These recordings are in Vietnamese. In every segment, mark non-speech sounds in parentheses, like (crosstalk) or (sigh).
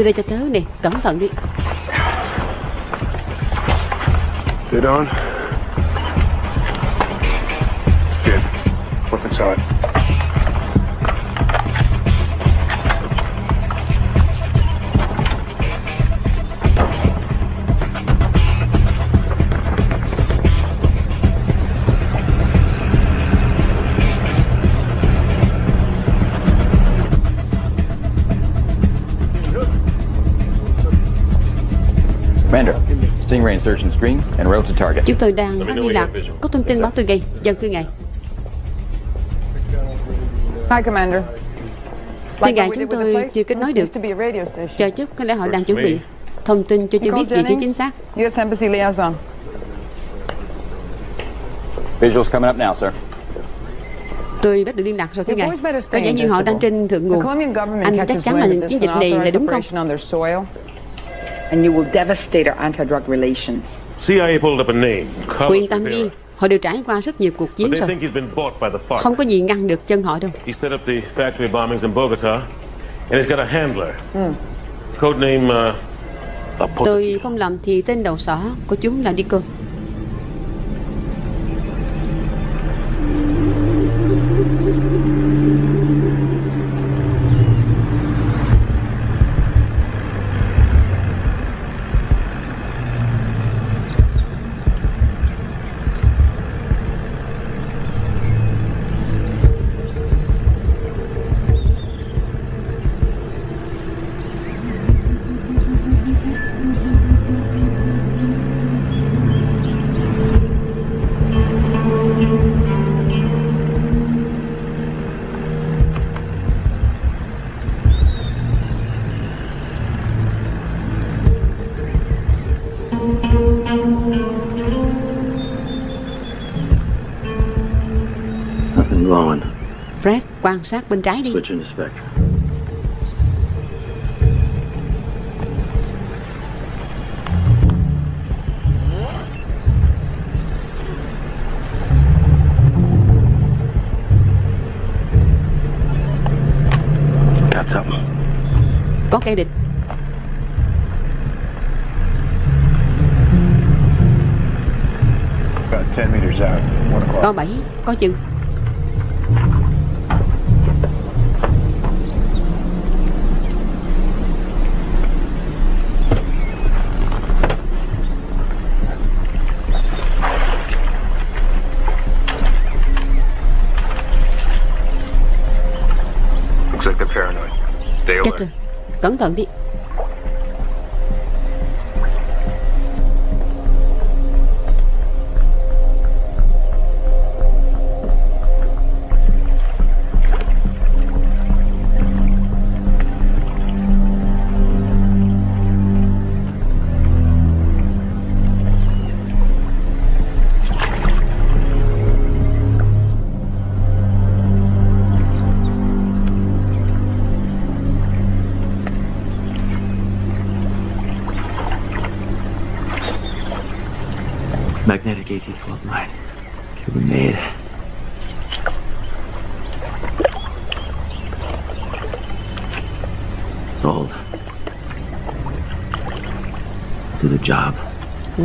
these đây cho tớ nè Cẩn thận đi Get on. Chúng tôi đang phát liên lạc Có thông tin báo tôi ngay Dân thưa ngài Hi, Commander. Thưa ngài chúng tôi chưa kết nối được Used to be a radio station. Chờ chút có lẽ họ đang chuẩn bị Thông tin cho chưa biết vị trí chính xác U.S. Embassy liaison. Visuals coming up now, sir. Tôi đã được liên lạc rồi thưa ngài Có stay vẻ như họ đang trên thượng The nguồn Colombian government Anh chắc chắn là chiến dịch này là đúng không operation on their soil. And you will devastate our anti-drug relations. CIA pulled up a name. Yên tâm đi. Họ đều trải qua rất nhiều cuộc chiến rồi. Không có gì ngăn được chân họ đâu He set up the factory bombings in Bogota, and he's got a handler. Codename uh, Tôi không làm thì tên đầu sỏ của chúng là đi quan sát bên trái đi. Có kẻ địch About 10 meters out. One o'clock. Có bảy Có chừng rồi Cẩn thận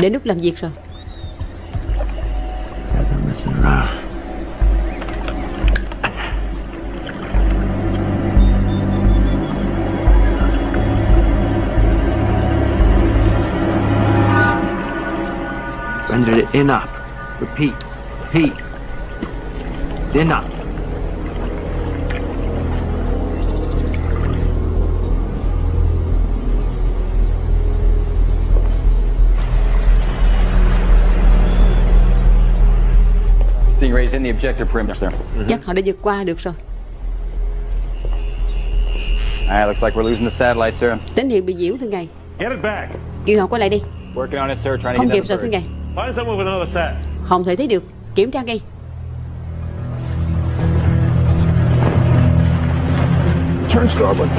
Đến lúc làm việc rồi Rather it in up. Repeat. Repeat. In up. Chắc họ đã vượt qua được rồi Ah, looks like we're losing the satellite, sir. Tín hiệu bị nhiễu thưa ngài Get it back. Kêu họ quay lại đi Working on it, sir. Trying to Không get kịp rồi thưa ngài Find someone with another sat. Không thể thấy được Kiểm tra ngay Turn starboard.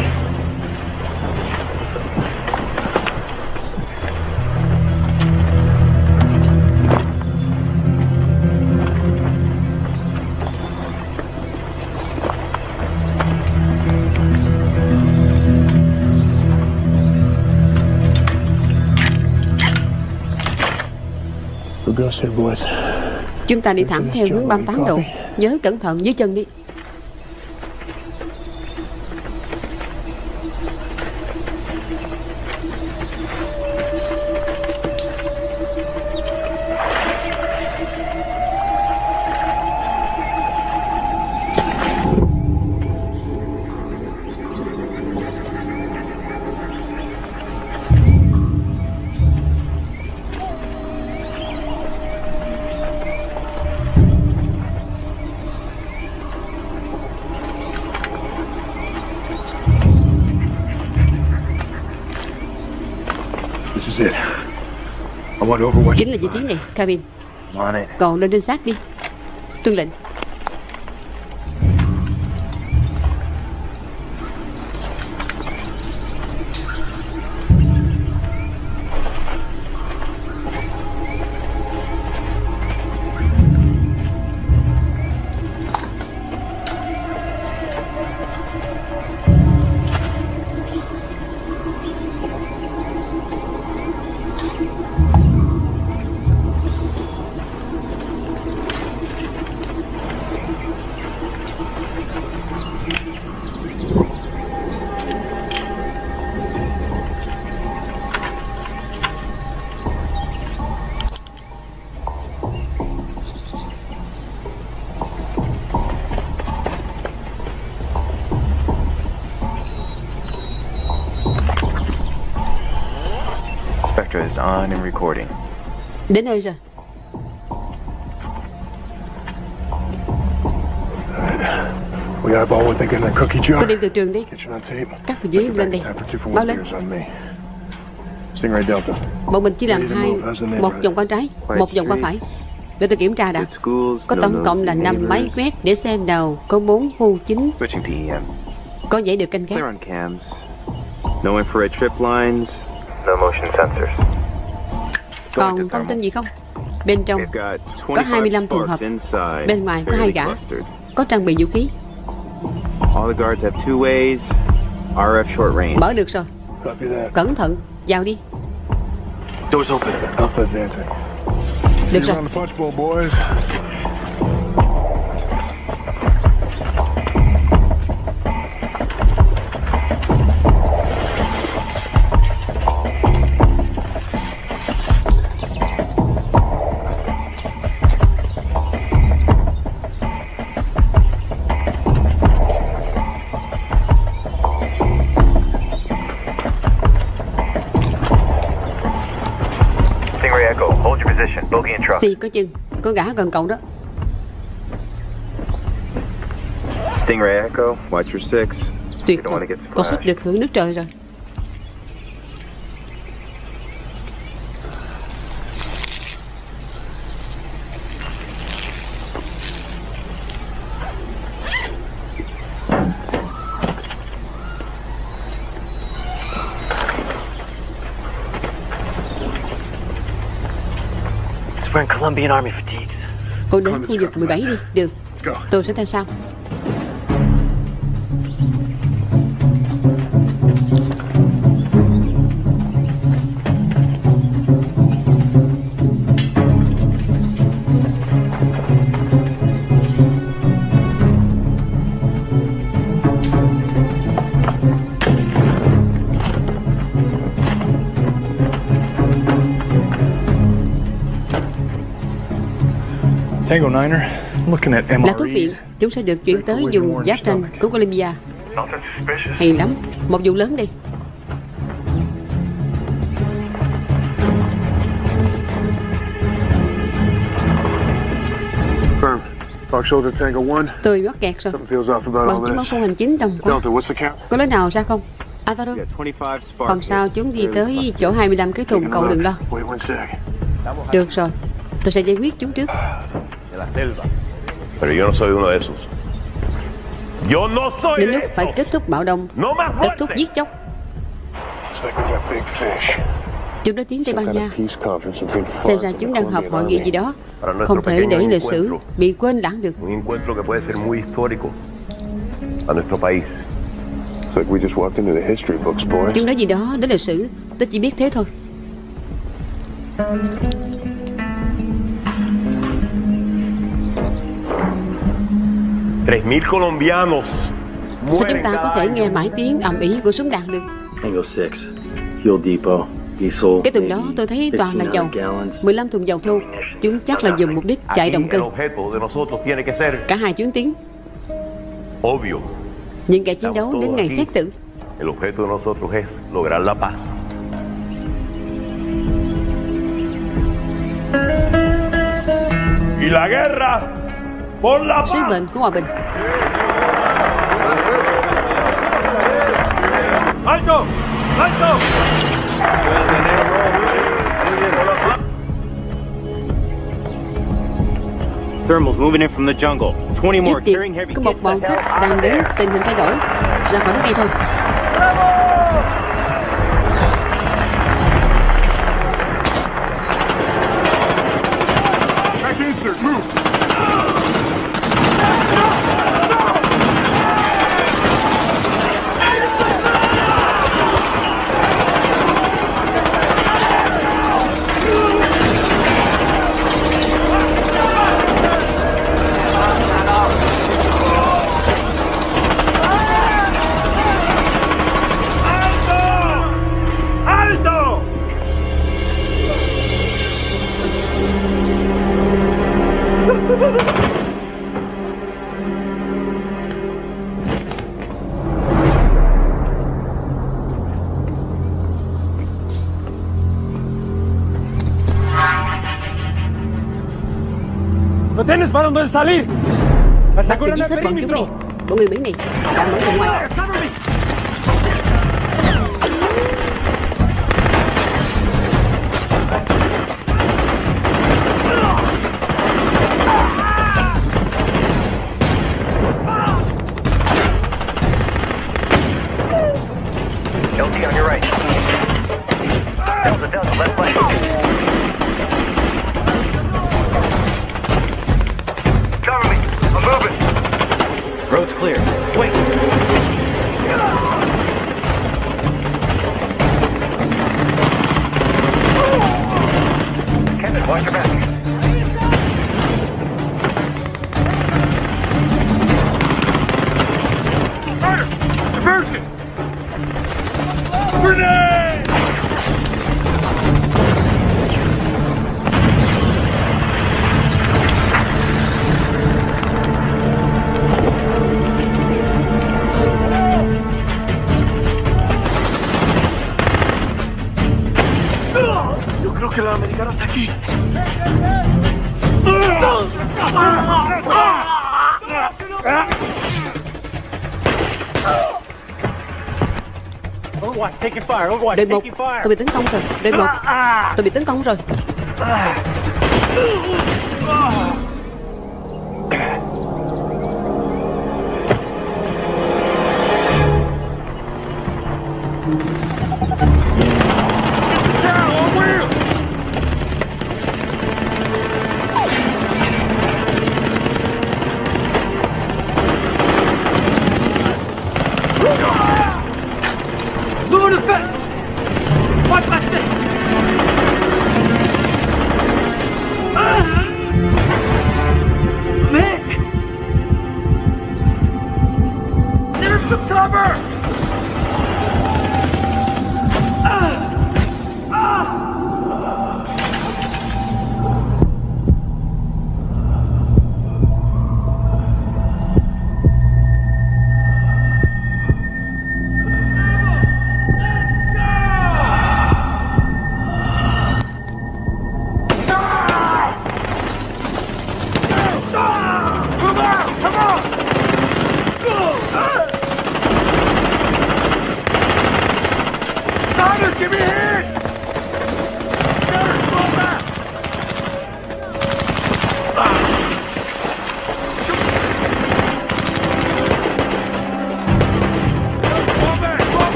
Chúng ta đi thẳng theo hướng 38 độ. Nhớ cẩn thận dưới chân đi. Chính là vị trí này it. Còn lên trinh sát đi. Tuân lệnh Đến nơi rồi We eyeball what they got in that cookie jar. Tôi đem từ trường đi. Các từ dưới lên đây Báo lên. Bọn mình chỉ làm hai Một vòng qua trái Một vòng qua phải Để tôi kiểm tra đã Có tổng cộng là nosy 5 máy quét Để xem đầu Có 4 khu chính EM. Có dãy được canh gác. No infrared trip lines. No motion sensors. Còn thông tin gì không Bên trong They've got Có 25 25 trường hợp. inside. Bên ngoài có hai gã. Có trang bị vũ khí All the guards have two ways. RF short range. Mở được rồi. Cẩn thận Vào đi Doors open. Alpha advancing. Được rồi Xì có chừng Có gã gần cậu đó. Stingray Echo, watch your six. Tuyệt thật Có sắp được hưởng nước trời rồi Cô đến khu vực 17 đi. Được. Tôi sẽ theo sau Là thuốc viện. Chúng sẽ được chuyển tới vùng giáp tranh của Colombia. Hay lắm Một vụ lớn đi Firm. Fox Shoulder Tango 1. Tôi mắc kẹt rồi Something feels off about Bằng all chứng báo this. khu hành chính đông quá Delta, what's the count? Có lối nào ra không Alvaro Yeah, 25 spark. Không sao chúng đi tới chỗ 25 cái thùng cậu đừng lo Wait one sec. Được rồi Tôi sẽ giải quyết chúng trước De la selva. Pero yo no soy uno de esos. Yo no soy Đến de lúc phải esos. kết thúc bạo động No Kết thúc giết chóc Looks like we got big fish. Chúng đã tiến Tây Ban Nha Xem ra chúng đang họp hội nghị gì đó Không thể để lịch sử bị quên lãng được Un encuentro que puede ser muy histórico a nuestro país. It's like we just walked into the history books, boys. Chúng nói gì đó đến lịch sử Tôi chỉ biết thế thôi Sao chúng ta có thể nghe mãi tiếng ầm ĩ của súng đạn được Tango 6. Fuel depot. Diesel. Cái tuần đó tôi thấy toàn là dầu 15 thùng dầu thô Chúng chắc là dùng mục đích chạy động cơ Cả hai chuyến tiến obvio. Những kẻ chiến đấu đến ngày xét xử El objeto de nosotros es lograr la paz. Y la guerra. Sứ mệnh của hòa bình ¡Alto! ¡Alto! Thermals moving in from the jungle. 20 more carrying heavy. Có một bọn out đang đến. Tình hình thay đổi Ra khỏi nước ngay thôi salir! Tôi giết hết bọn người Mỹ này đã mở ra ngoài Đội một. Tôi bị tấn công rồi. Đội một. Tôi bị tấn công rồi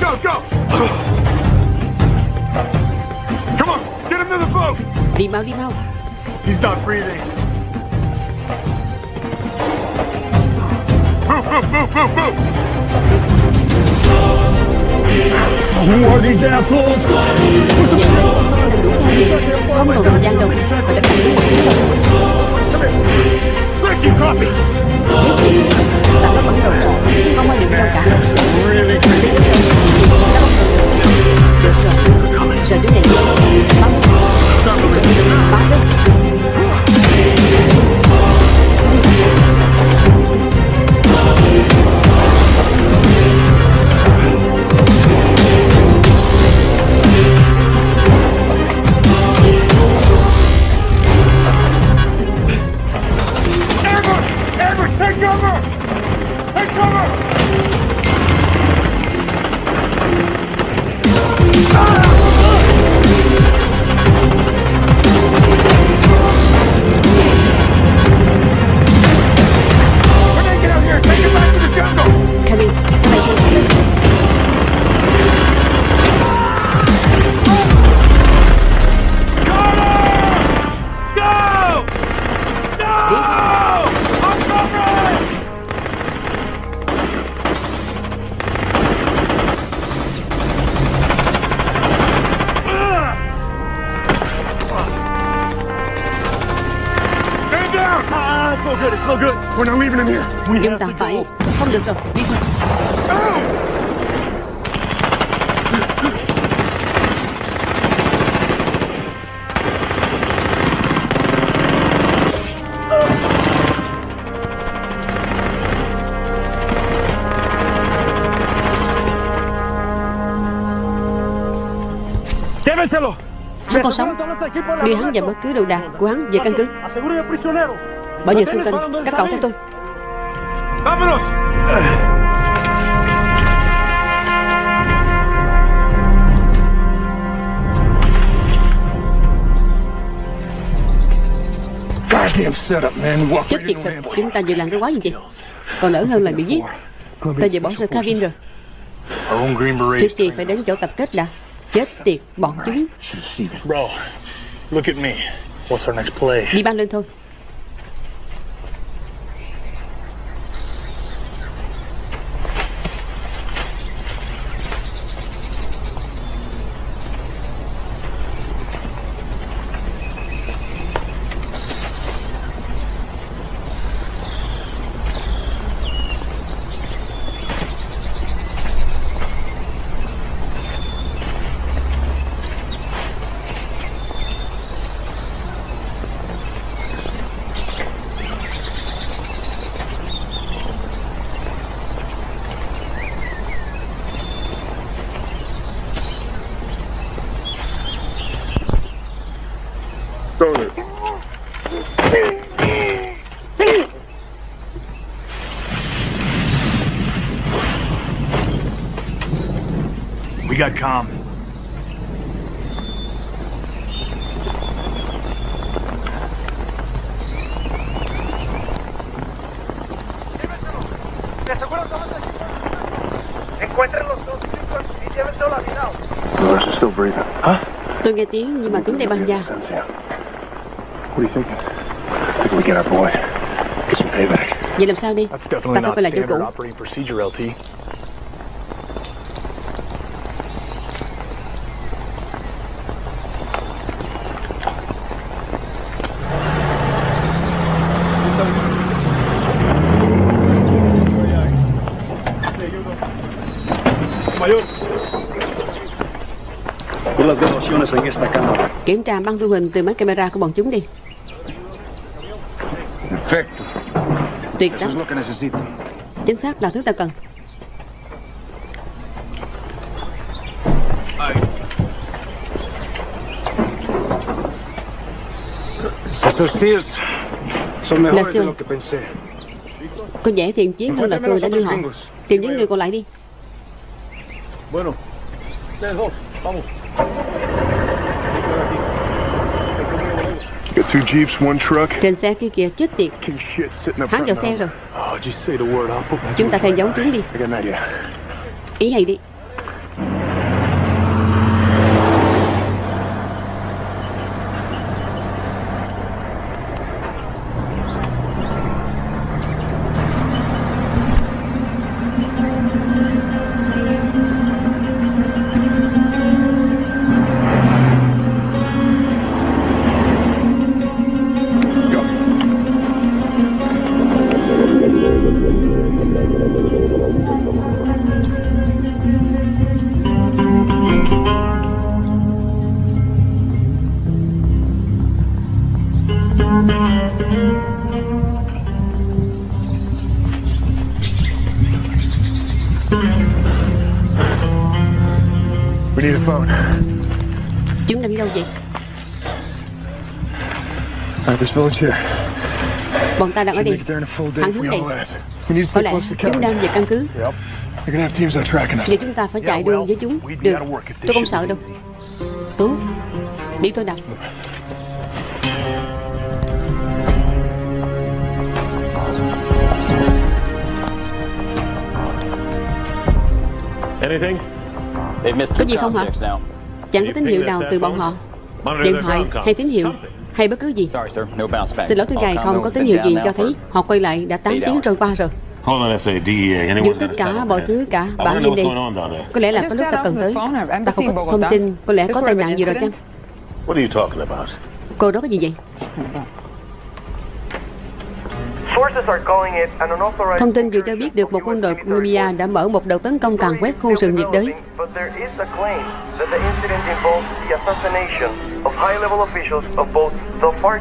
go, go! Come on, get him to the boat! Đi mau đi mau He's not breathing. Move, move, move, move, move! Who are these assholes? Nhận lên còn đừng đuổi theo kịp Không còn thời gian đâu Mà đã thành một tiếng rồi Ricky, copy! Chết chúng Ta đã bắt đầu rồi Không ai được đâu cả. Tiếp theo. Được rồi Đã bắt đầu được Được rồi Giờ chú này Báo đi Tiếp tục Báo đi Chúng ta phải Không được rồi Đi thôi. Hắn còn sống. Đưa hắn và bất cứ đồ đạc của hắn về căn cứ. Bảo vệ xung quanh Các cậu theo tôi thật an ambush. Chúng ta vừa làm cái quái gì vậy? Còn đỡ hơn là bị giết. Ta vừa bỏ rơi Kevin rồi. Trước tiên phải đến chỗ tập kết đã. Chết tiệt bọn chúng? Đi băng lên thôi Breathing. Tôi nghe tiếng nhưng mà tiếng đây băng da Sense, yeah. What are you thinking? I think we get our boy. Get some payback. Vậy làm sao đi Ta phải quay lại chỗ standard cũ en esta cámara. Kiểm tra băng thu hình từ máy camera của bọn chúng đi Perfecto. Tuyệt Eso lắm. Chính xác là thứ ta cần Esos CIS son Là mejores de xưa lo que pensé. Có vẻ thiện chiến hơn là tôi đã đưa họ Tìm những người còn lại đi Trên xe kia kìa chết tiệt. Hắn vào xe rồi. Oh, Chúng ta theo dấu chúng đi. Ý hay đi Bọn ta đang ở đây. it there in a full day Thẳng hướng we này. Có stay lẽ close to chúng đang về căn cứ Yep. They're gonna have teams out tracking us. Giờ chúng ta phải chạy đua với chúng Được, tôi không sợ đâu Tốt Đi tôi đặt Anything? They've missed Có gì không hả? Chẳng có tín hiệu nào từ bọn họ Điện thoại hay tín hiệu. Hay bất cứ gì Sorry, sir. No bounce back. Xin lỗi thưa ngài không có tín hiệu gì cho thấy Họ quay lại đã 8 eight tiếng trôi qua rồi Hold on, SA, DEA. Anyone Dừng got tất cả mọi thứ cả I Bảo wanna know lên what's đây going on down there. Có lẽ là có lúc ta cần tới Ta không có thông tin Có lẽ có tai nạn gì rồi chăng incident? What are you talking about? Cô đó có gì vậy Thông tin vừa cho biết được một quân đội Colombia đã mở một đợt tấn công càn quét khu rừng nhiệt đới But there is a claim that the incident involves the assassination of high-level officials of both the FARC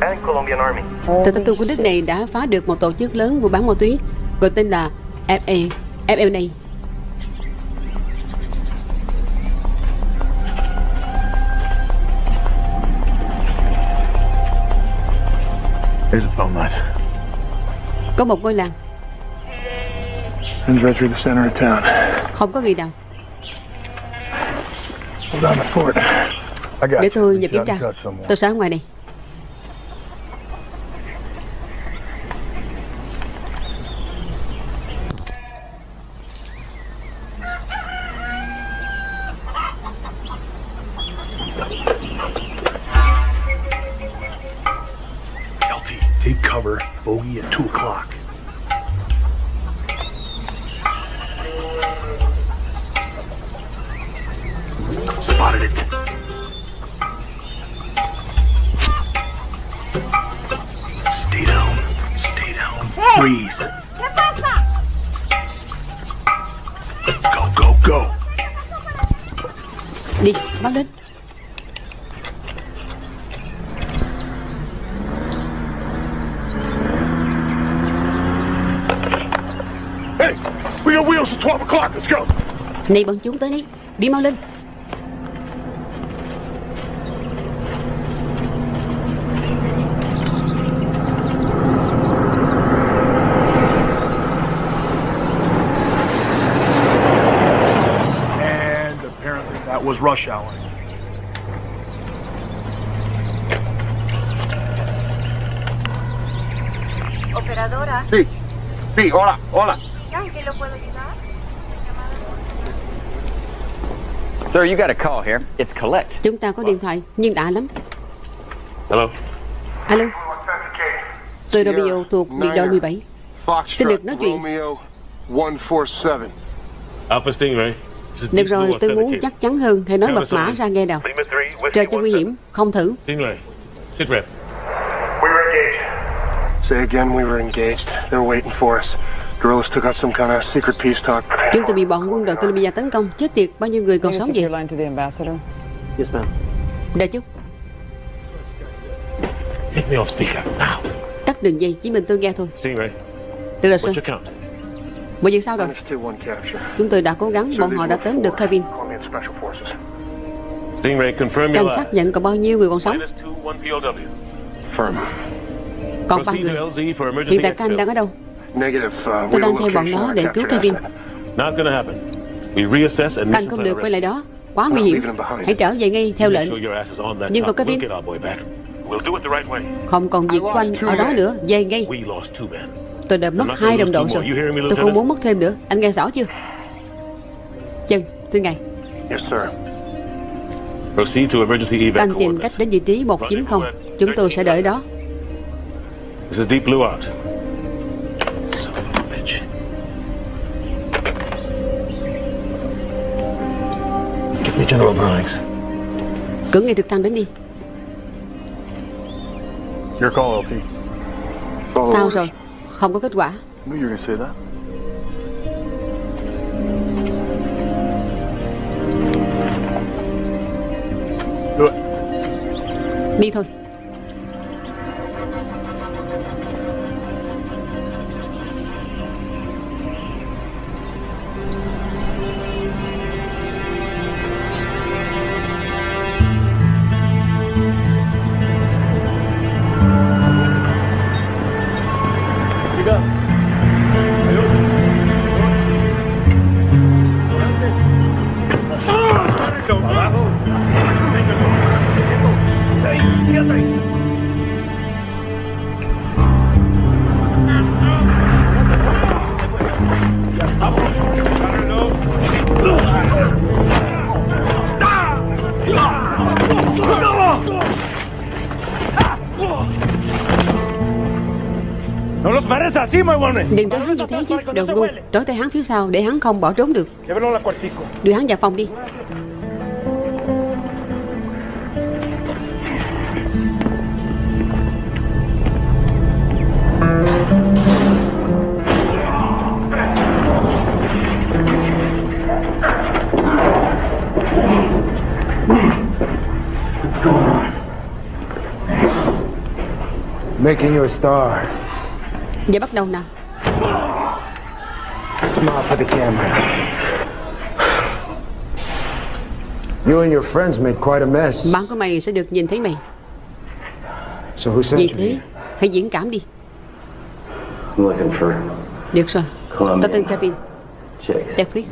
and Colombian Army. Tờ thông tin của nước này đã phá được một tổ chức lớn mua bán ma túy gọi tên là FA, FLA. Here's a phone line. Có một ngôi làng, Runs right through the center of town. không có gì nào. Got Để tôi nhờ kiểm tra. Tôi sẽ ở ngoài này. Đi, báo lên. Hey, we got wheels at 12 o'clock. Let's go. Này bọn chúng tới đấy. Đi mau lên. And apparently that was rush hour. Operadora. Sí. Sí, hola, hola. ¿En qué lo puedo ayudar? Sir, you got a call here. It's Colette. Chúng ta có điện thoại, nhưng lạ lắm. Hello? Alo, tôi Romeo thuộc biệt đội 17. Xin được nói chuyện. Romeo 147. Alpha Stingray. Được rồi, tôi muốn chắc chắn hơn. Hãy nói mật mã ra nghe nào. Lima 3, Whiskey Trời cho nguy 17. hiểm, không thử. Stingray. Sit rep. We were engaged. Say again, we were engaged. They were waiting for us. Guerrillas took out some kind of secret peace talk. Chúng tôi bị bọn quân đội Colombia tấn công. Chết tiệt, bao nhiêu người còn sống vậy? Yes, ma'am. Đợi chút, Take me off speaker, now. tắt đường dây, chỉ mình tôi nghe thôi. Được rồi, Sơn. Mọi việc sao rồi? Chúng tôi đã cố gắng, bọn họ đã đến được confirm Cảnh sát lies. nhận còn bao nhiêu người còn sống? Còn ba người. Hiện tại Canh đang ở đâu? Negative. Uh, Tôi đang theo bọn nó để cứu Kevin. mission không được quay lại đó. Quá nguy hiểm. Hãy trở về ngay theo lệnh. Nhưng còn Kevin? Không còn việc của anh ở đó nữa. Về ngay. Tôi đã mất hai đồng đội rồi. Tôi không muốn mất thêm nữa. Anh nghe rõ chưa? Chân, Thưa ngài, Yes, sir. Proceed to emergency evac đang tìm cách đến vị trí 190. Chúng tôi sẽ đợi đó. This is Deep Blue Out. Son of a bitch. Get me General Browns. Cử ngay trực thăng đến đi. Your call, LT. Sao rồi? Không có kết quả. Knew you Đừng trói hắn như thế chứ, đồ ngu. Trói tay hắn phía sau để hắn không bỏ trốn được. Cuartico. Đưa hắn vào phòng đi. Making you a star. Giờ bắt đầu nào. Smile for the camera. You and your friends made quite a mess. Bạn của mày sẽ được nhìn thấy mày. So who sent Vì you? thế, hãy diễn cảm đi. I'm looking for Được rồi. Ta tên Kevin. Jeffrey.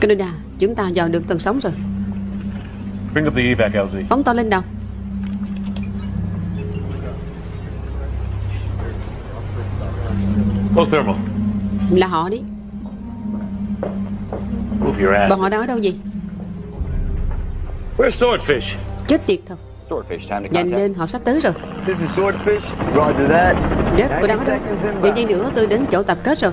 Canada, chúng ta dò được tầng sóng rồi. Bring up the evac, LZ. Phóng to lên đầu. Low thermal. Là họ đi. Move your ass. Bọn họ đang ở đâu gì? Where's Swordfish? Chết tiệt thật. Swordfish, time to Nhanh contact. lên, họ sắp tới rồi. This is Swordfish. Roger that. Jeff, tôi đang ở đâu? Vài giây nữa tôi đến chỗ tập kết rồi.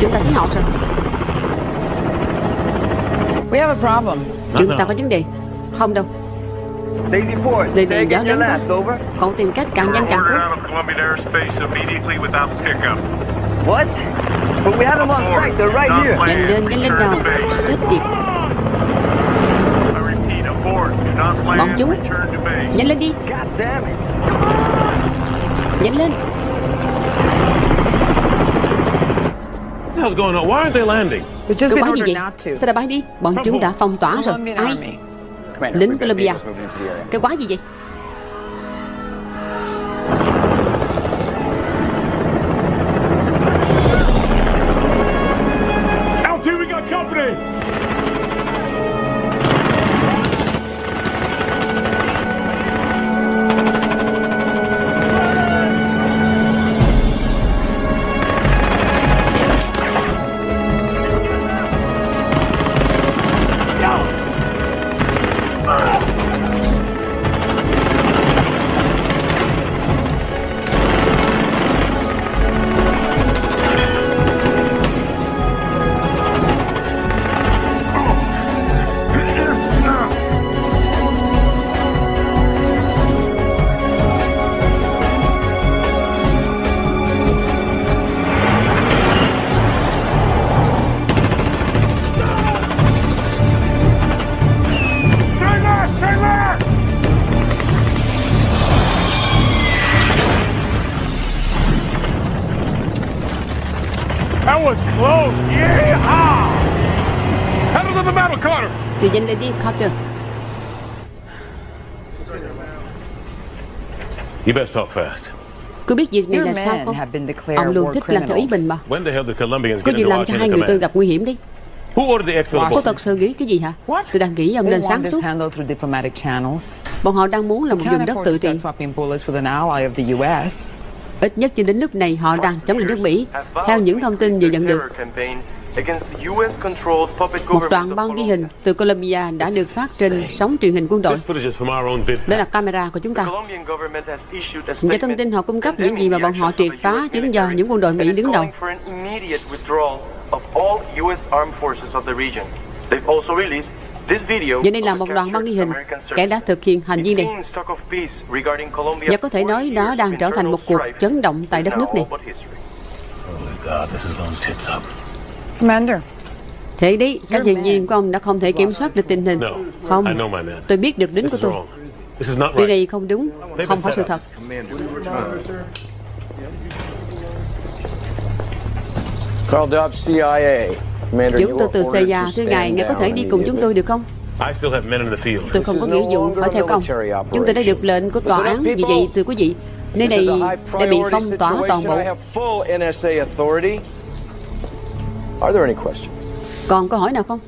Chúng ta thấy họ rồi. We have a problem. Chúng ta có vấn đề. Không đâu. Daisy Ford, say này gió lớn quá. Cậu tìm cách càng nhanh càng tốt. out of Colombian airspace immediately without pickup. What? But we have them on site, they're right here. Nhanh lên, nhanh lên nào. Chết tiệt. Bọn chúng. Nhanh lên đi. Nhanh lên. What the hell's going on? Why aren't they landing? We've just Cái been quái gì vậy? Sao đã bay đi? Bọn chúng đã phong tỏa rồi. Ai? Lính Colombia. Cái quái gì vậy? Đi Carter. You best talk fast. Cứ biết việc này là sao men không? have been declared Ông luôn war thích làm theo ý mình mà. When the hell did Colombians Có get gì into làm cho our hai người tôi gặp nguy hiểm đi. Who ordered the exfil Cô aboard? thật sự nghĩ cái gì hả? Tôi đang nghĩ ông nên want sáng this suốt. handled through diplomatic channels. Bọn họ đang muốn là một Can't vùng đất afford tự to trị start swapping bullets with an ally of the U.S. Ít nhất cho đến lúc này họ đang chống lại nước Mỹ. Theo những thông tin vừa nhận được Một đoạn băng ghi hình từ Colombia đã được phát trên sóng truyền hình quân đội. This footage is from our own vid. Đó là camera của chúng ta. Và thông tin họ cung cấp những gì mà bọn họ triệt phá chính do những quân đội Mỹ đứng đầu. Và đây là một đoạn băng ghi hình kẻ đã thực hiện hành vi này. Và có thể nói đó đang trở thành một cuộc chấn động tại đất nước này. Holy God, this is going tits up. Commander, Thế đi, các nhân viên của ông đã không thể kiểm soát được tình hình. Không, I know my man. tôi biết được This của tôi. wrong. This is not Điều này không đúng, không phải sự thật. Carl Dobbs, CIA. Commander, Chúng tôi từ CIA thưa ngài, ngài có thể đi cùng chúng tôi được không? I still have men in the field. Tôi không có nghĩa vụ phải theo các ông Chúng tôi đã được lệnh của tòa án. Vì vậy, thưa quý vị Nơi này đã bị phong tỏa toàn bộ Are there any questions? Còn câu hỏi nào không?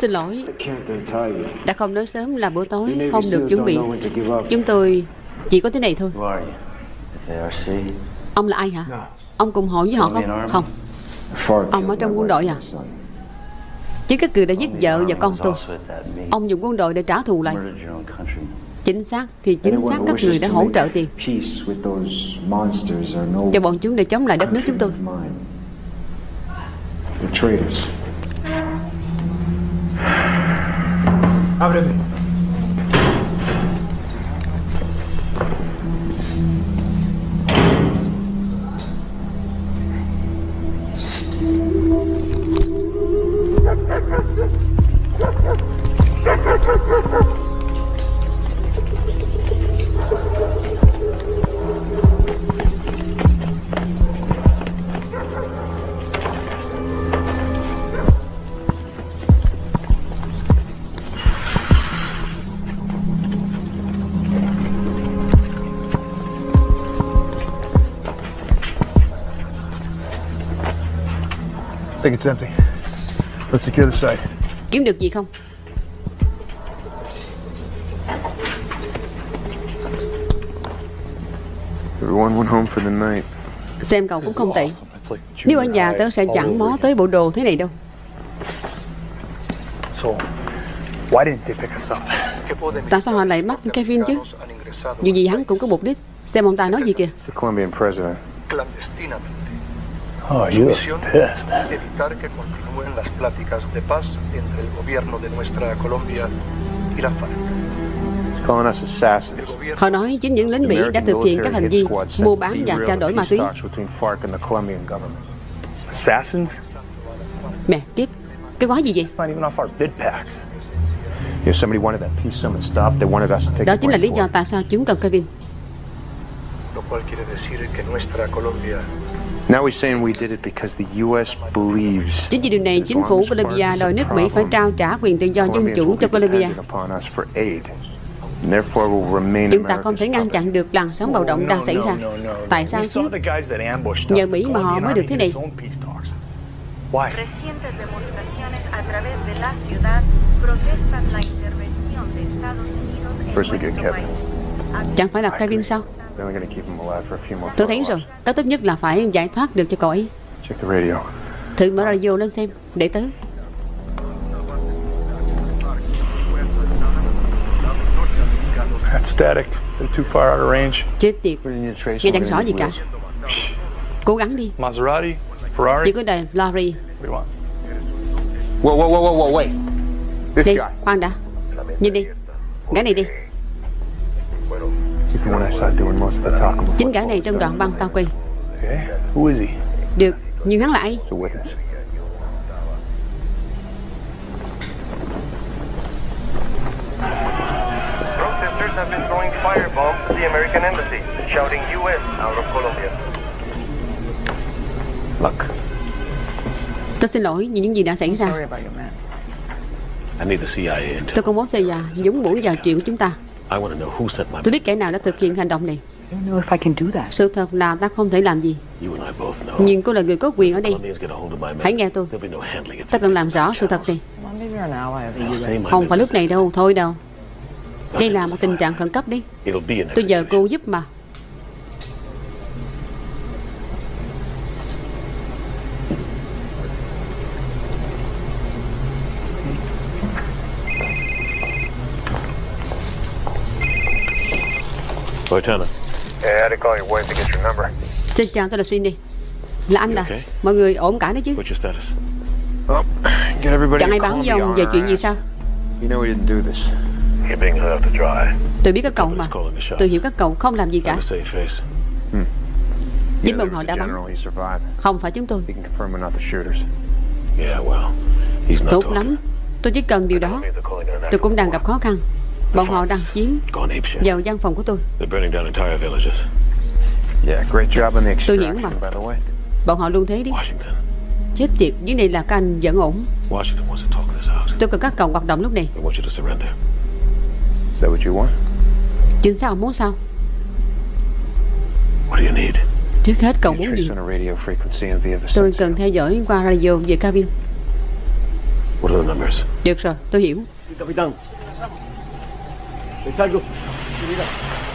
Xin lỗi. Đã không nói sớm là bữa tối Không được chuẩn bị. Chúng tôi chỉ có thế này thôi? Ông là ai hả? Ông cùng hội với họ không? Không Ông ở trong quân đội à? Chứ các cử đã giết vợ và con tôi. Ông dùng quân đội để trả thù lại. Chính xác thì chính xác các người đã hỗ trợ tiền Cho bọn chúng để chống lại đất nước chúng tôi countrymen of mine. They're traitors. Think it's empty. Let's secure the site. Kiếm được gì không? Everyone went home for the night. Xem cậu cũng không tệ Nếu ở nhà tớ sẽ chẳng mó tới bộ đồ thế này đâu So, why didn't they pick us up? Tại sao họ lại bắt Kevin chứ Dù gì hắn cũng có mục đích Xem ông ta nói gì kìa It's the Colombian president. Oh, you look pissed. evitar que continúen las pláticas de paz entre el gobierno de nuestra Colombia y la FARC. He's calling us assassins. Họ nói chính những lính Mỹ đã thực hiện các hành vi mua bán và trao đổi ma túy? Mẹ kiếp Cái quái gì vậy It's not even off our vid packs. If somebody wanted that peace summit stopped, they wanted us to take Đó chính là lý do tại sao chúng cần Kevin Lo cual quiere decir que nuestra Colombia Now he's saying we did it because the U.S. believes Chính vì điều này chính phủ Colombia đòi nước Mỹ phải trao trả quyền tự do dân chủ cho Colombia dependent upon us for aid. And therefore will remain Chúng ta không thể ngăn chặn được làn sóng bạo động đang xảy ra. Tại sao chứ? saw the guys that ambushed Nhờ us. Mỹ mà họ mới được thế này. Chẳng phải là Kevin sao Then we're gonna keep him alive for a few more Tôi thấy rồi. Cái tốt nhất là phải giải thoát được cho cậu ấy Check the radio. Thử mở radio lên xem Để tớ That's static. They're too far out of range. Chết tiệt Nghe chẳng rõ gì cả Cố gắng đi Maserati, Ferrari? Chỉ có đời Lorry. Whoa, whoa, whoa, whoa, whoa, wait. This guy. khoan đã. Nhìn đi. Gã này đi. He's the one I saw doing most of the talking before. Chính gã này trong đoạn băng tao quay. Okay. Who is he? Được, nhưng hắn là ai? It's a witness. Protesters have been throwing firebombs at the American embassy, shouting U.S. out of Colombia. Look, Tôi xin lỗi vì những gì đã xảy I'm ra. sorry about your man. I need the CIA intel. Tôi không muốn xây ra dũng mũi vào chuyện của chúng ta. I want to know who sent my. Tôi biết kẻ nào đã thực hiện hành động này. I don't know if I can do that. Sự thật là ta không thể làm gì. You and I both know. Nhưng cô là người có quyền ở đây. Hãy nghe tôi. Ta cần làm rõ sự thật này. Không phải lúc này đâu, thôi đâu. Đây là một tình trạng khẩn cấp đi. It'll be an Tôi nhờ execution. cô giúp mà. Lieutenant, Yeah, I had to call your wife to get your number. Xin chào, tôi là Cindy. Là anh à? Okay. Mọi người ổn cả đấy chứ? what's your status? Oh, get everybody Chẳng ai báo với ông về chuyện gì sao? You know we didn't do this. You're being held to dry. Tôi biết các cậu mà. Nobody's calling the shots. Tôi hiểu các cậu không làm gì cả. Safe face. Chính bọn họ đã bắn. general, he survived. Không phải chúng tôi. He can confirm we're not the shooters. Yeah, well, he's not Tốt lắm. Tôi chỉ cần điều đó. Tôi cũng đang gặp khó khăn. Bọn họ đang chiếm vào văn phòng của tôi. They're burning down entire villages. Yeah, great job on the Tôi hiểu extraction, mà. by the way. Bọn họ luôn thế đi. Washington. Chết tiệt, dưới này là các anh vẫn ổn. Washington wants to talk this out. Tôi cần các cậu hoạt động lúc này. They want you to surrender. Is that what you want? Chính xác ông muốn sao? What do you need? Trước hết cậu muốn gì? on a radio frequency in Villa Tôi cần theo dõi qua radio về cabin. What are the numbers? Được rồi, tôi hiểu. Es algo. Mira.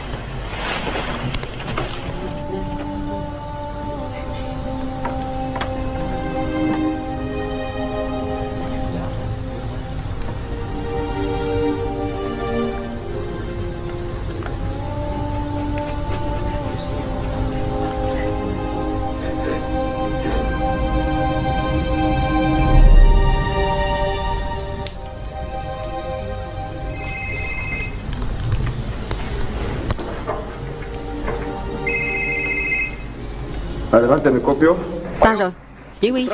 Sao rồi? Chỉ huy,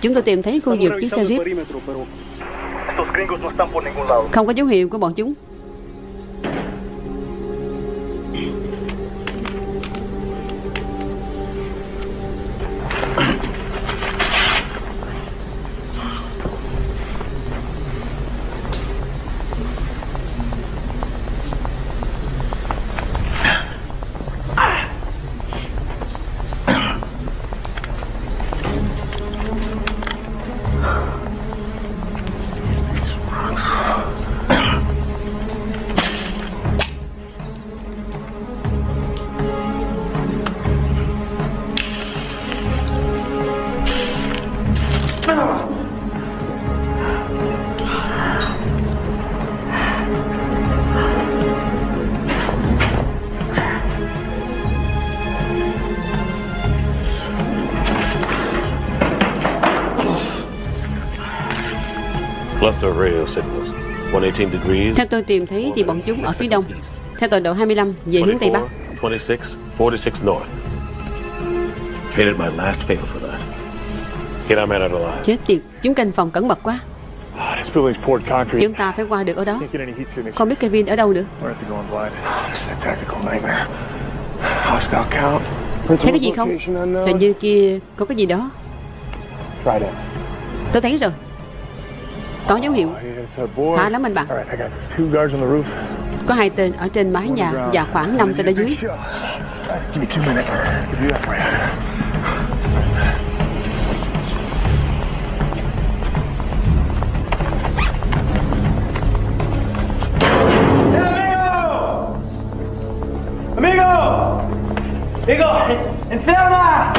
chúng tôi tìm thấy khu vực chiếc xe jeep. Không có dấu hiệu của bọn chúng. Theo tôi tìm thấy thì bọn chúng ở phía đông. Theo tọa độ 25 về hướng Tây Bắc. 24, 26, 46 north. Traded my last favor for that. Get our man out alive. Chết tiệt, chúng canh phòng cẩn mật quá. Ah, This building's poured concrete. Chúng ta phải qua được ở đó. Không biết Kevin ở đâu nữa. We're at to go on blind. This is a tactical nightmare. Hostile count. Thấy cái gì không? Hình như kia có cái gì đó. Tôi thấy rồi. Có dấu hiệu. Khá lắm anh bạn. All right, I got two guards on the roof. Có hai tên ở trên mái nhà và khoảng 5 tên ở dưới. Give me two minutes. Give you that for you. ¡Amigo! ¡Amigo! ¡Enferma!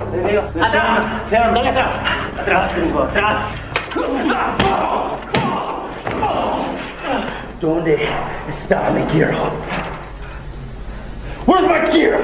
Amigo, atrás, dale atrás. Atrás, atrás. ¿Dónde está mi gear? Where's my gear?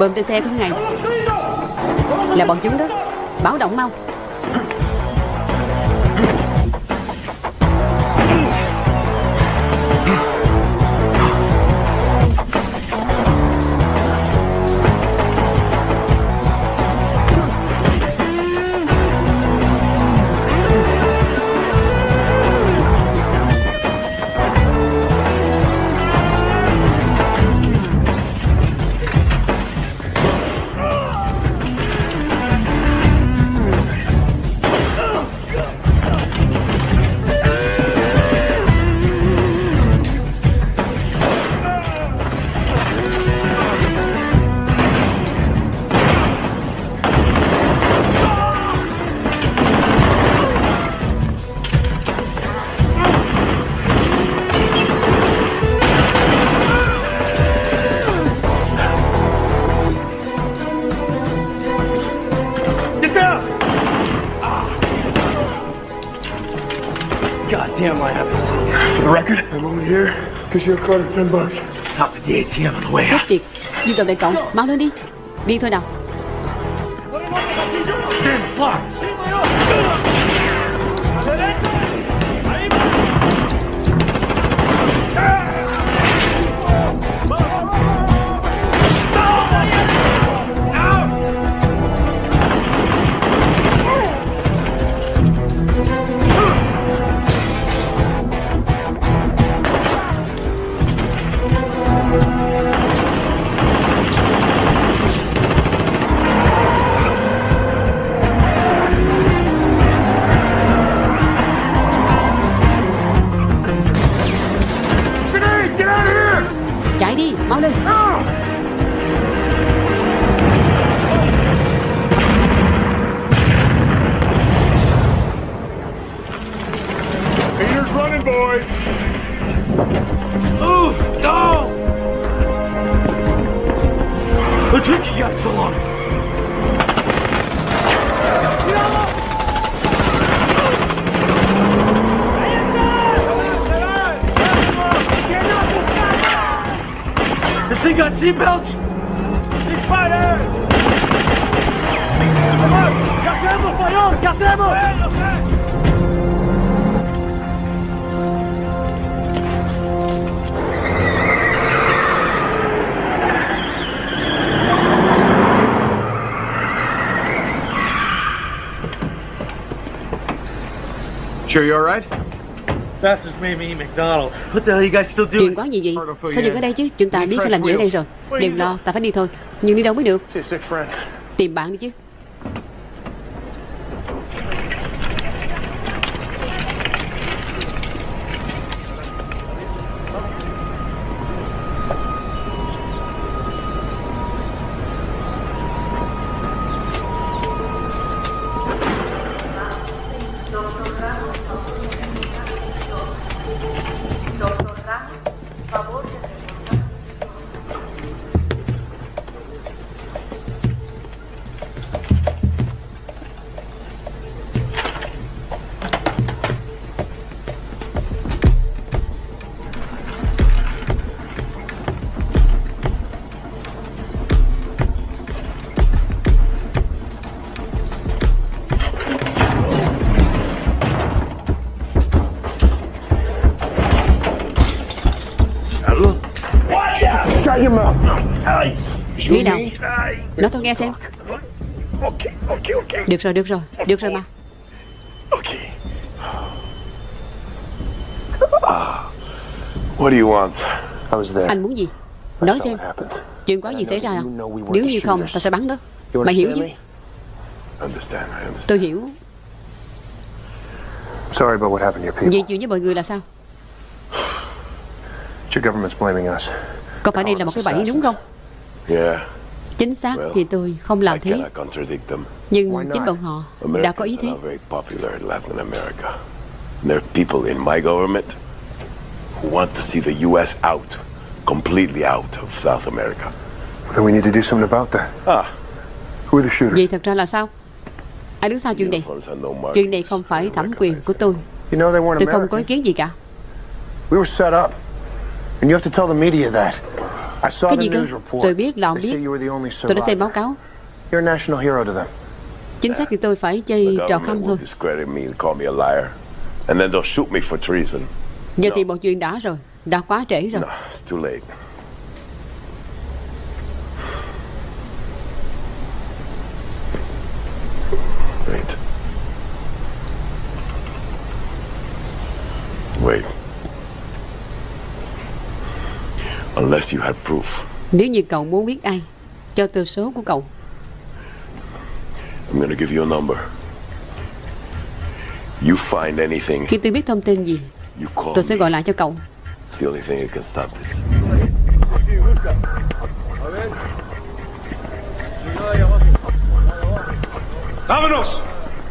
Bơm trên xe của ngày Là bọn chúng đó. Báo động mau. Out. tiệt. Dương cầm đại cậu. Mau lên đi. Đi thôi nào Chuyện doing? có gì gì Sao dừng ở đây chứ? Chúng ta biết phải làm gì ở đây rồi. Đừng lo Ta phải đi thôi. Nhưng đi đâu mới được. Tìm bạn đi chứ Nói tôi nghe xem. Được rồi được rồi Được rồi mà Okay. What do you want? I was there. Anh muốn gì Nói xem Chuyện có gì xảy ra à Nếu như không ta sẽ bắn đó Mày hiểu chứ. Tôi hiểu Sorry about what happened to your people. Vậy chuyện với mọi người là sao (sighs) Your government's blaming us. Có phải đây là một cái bẫy đúng không Yeah, Chính xác thì tôi không làm thế. Nhưng chính bọn họ đã có ý thế. There are people in my government who want to see the U.S. out, completely out of South America. Then we need to do something about that. Ah. Who are the shooters? Vậy thật ra là sao Ai đứng sau chuyện này. Chuyện này không phải thẩm quyền của tôi You know they weren't Tôi không có ý kiến gì cả We were set up. And you have to tell the media that. I saw Cái the gì cơ? news report. Tôi biết là ông biết. you were the only Tôi đã xem báo survivor. cáo. You're a national hero to them. Chính xác thì tôi phải chơi trò khăm thôi. will discredit me and call me a liar. And then they'll shoot me for treason. Giờ thì mọi chuyện đã rồi. Đã quá trễ rồi. No, it's too late. Wait. Wait. Unless you had proof, Nếu như cậu muốn biết ai, cho tôi số của cậu. I'm gonna give you a number. You find anything, Khi tôi biết thông tin gì, you call tôi sẽ gọi lại cho cậu. It's the only thing that can stop this. ¡Vámonos!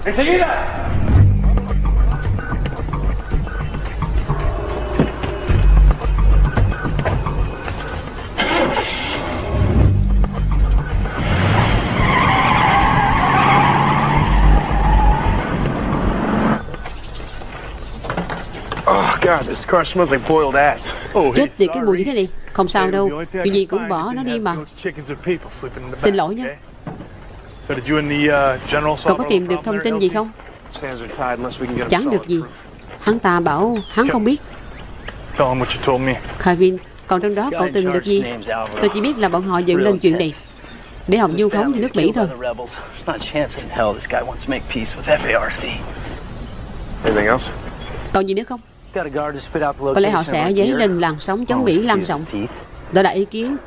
¡Enseguida! Chết tiệt cái mùi như thế này. Không sao đâu. Chuyện gì cũng bỏ nó đi mà. Xin lỗi the uh, Cậu có tìm được thông tin gì không? Chẳng được gì. Hắn ta bảo hắn không biết. Kevin, còn trong đó cậu tìm được gì? Tôi chỉ biết là bọn họ dựng lên chuyện này để Hồng du phóng cho nước Mỹ thôi. Còn gì nữa không? Có lẽ họ sẽ dấy lên làn sóng chống Mỹ lan rộng. Đó là ý kiến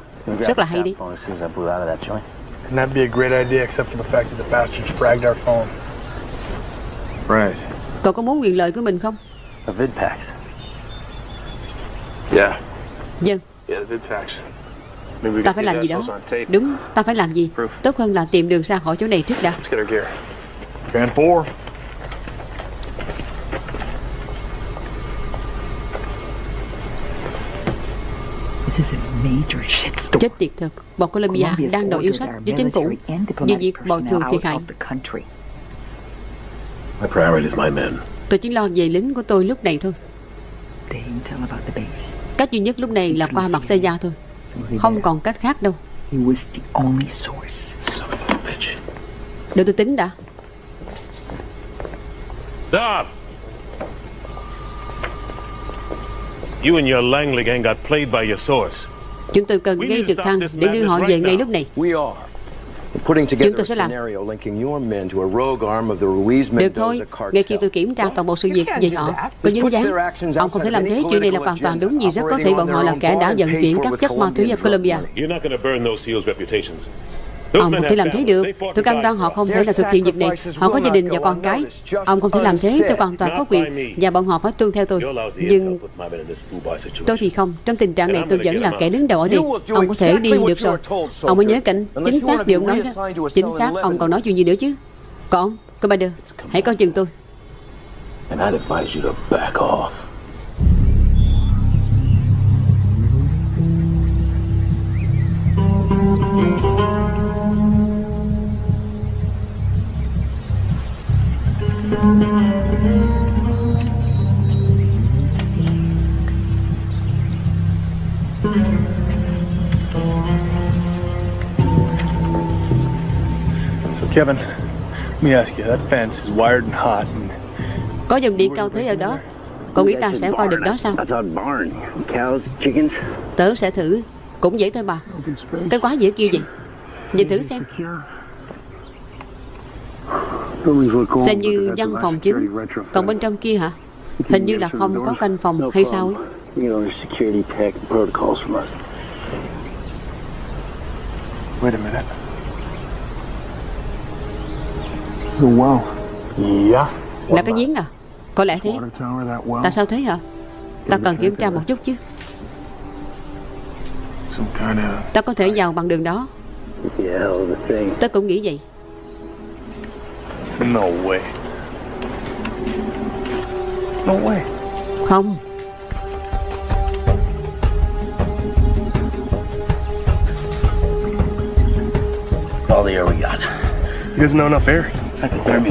rất là hay đi. Cậu có muốn quyền lợi của mình không? Yeah. Vâng. Dân. Ta phải làm gì đó. Đúng, ta phải làm gì. Tốt hơn là tìm đường ra khỏi chỗ này trước đã. 4. Chết tiệt thật, bọn Colombia đang đòi yêu sách với chính phủ về việc bồi thường thiệt hại. Tôi chỉ lo về lính của tôi lúc này thôi. Cách duy nhất lúc này là qua mặt xe gia thôi. Không còn cách khác đâu. Để tôi tính đã. Stop! You and your Langley gang got played by your source. Chúng tôi cần gây trực thăng để đưa họ về ngay lúc này. We are. We're putting Chúng together tôi a sẽ làm. scenario linking your men to a rogue arm of the Ruiz Được thôi, Mendoza cartel. ngay khi tôi kiểm tra toàn bộ sự việc về họ có dính dáng. Ông không thể làm thế, chuyện này là hoàn toàn đúng vì rất có thể bọn họ là kẻ đã vận chuyển các chất ma túy vào Colombia. Ông không thể làm thế được. Tôi cam đoan họ không thể là thực hiện việc này. Họ có gia đình và con cái. Ông không thể làm thế, tôi hoàn toàn có quyền và bọn họ phải tuân theo tôi. Nhưng tôi thì không. Trong tình trạng này tôi vẫn là kẻ đứng đầu ở đây. Ông có thể đi được rồi. Ông mới nhớ cảnh chính xác điều ông nói đó. Chính xác, ông còn nói chuyện gì nữa chứ? Còn, Commander, hãy coi chừng tôi. And I'd advise you to back off. So, Kevin, let me ask you, that fence is wired and hot. And Có dòng điện cao thế ở đó. Cậu nghĩ ta sẽ qua được đó sao? I thought barn. Cows, chickens. Tớ sẽ thử. Cũng vậy thôi bà. Cái quá dễ kêu vậy. Nhìn thử xem. Xem như văn phòng chính. Còn bên trong kia hả? Hình như là không có canh phòng hay sao ấy. Wait a minute. The well. Yeah. Là cái giếng à? Có lẽ thế. Tại sao thế hả? Ta cần kiểm tra một chút chứ. Ta có thể vào bằng đường đó. Yeah, hell of a thing. Tớ cũng nghĩ vậy. No way. No way. Không. All the air we got. You guys know enough air?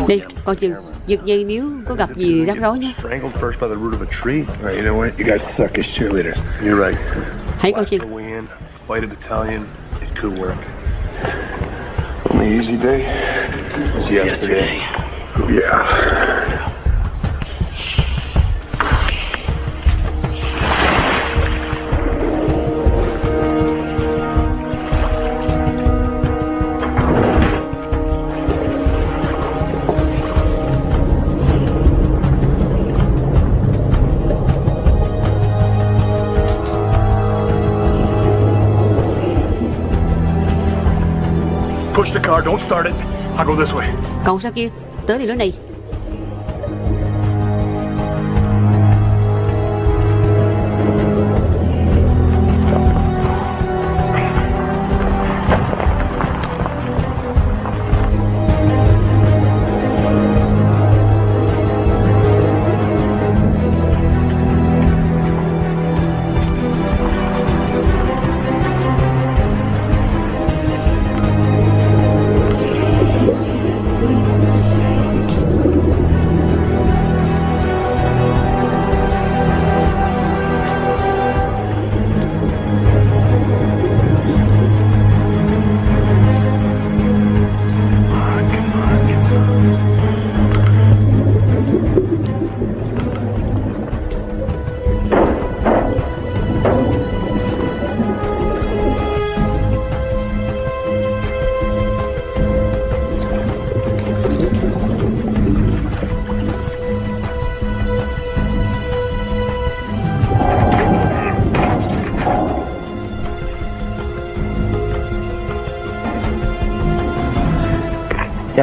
Đi, coi chừng. Giật dây nếu có gặp gì rắc rối nhé. Strangled first by the root of a tree. All right, you know what? You guys suck as cheerleaders. You're right. Hãy coi chừng. The way in. fighted Italian, it could work. Only easy day? Was yesterday. Yeah. Cậu sao kia? Tới thì lối này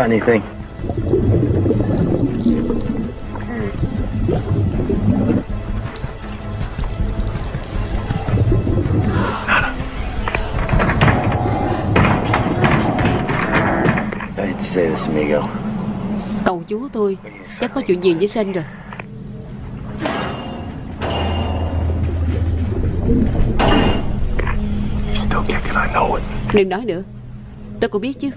anything? I hate to say this, amigo. Cậu chú tôi Chắc có chuyện gì với Sinh rồi. Đừng nói nữa Tôi cũng biết chứ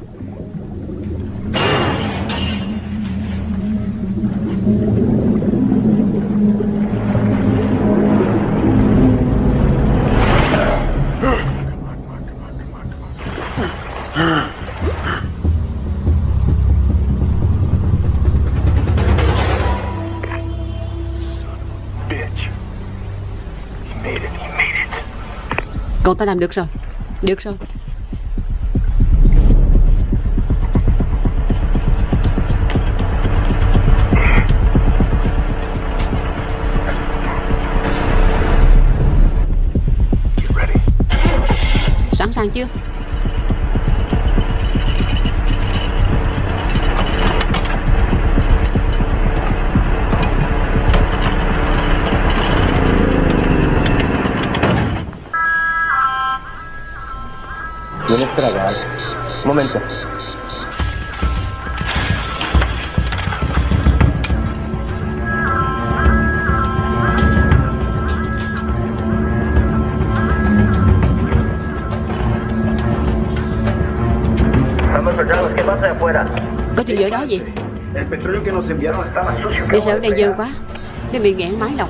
ta làm được rồi. Được rồi. Sẵn sàng chưa ¿Tienes tragar? Un momento. Estamos soldados, ¿qué pasa de afuera? Có chuyện gì ở đó gì El petróleo que nos enviaron estaba sucio. Sợ ở đây dơ quá Nên bị nghẹn máy lọc